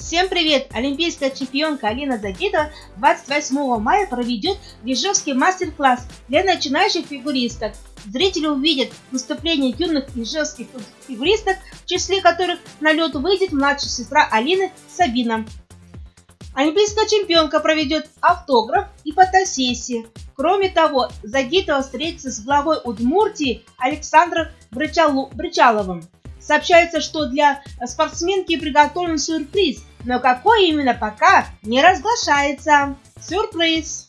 Всем привет! Олимпийская чемпионка Алина Загитова 28 мая проведет ежовский мастер-класс для начинающих фигуристок. Зрители увидят выступления юных ежевских фигуристок, в числе которых на лед выйдет младшая сестра Алины Сабина. Олимпийская чемпионка проведет автограф и фотосессии. Кроме того, Загитова встретится с главой Удмуртии Александром Брычаловым. Сообщается, что для спортсменки приготовлен сюрприз, но какой именно пока не разглашается. Сюрприз!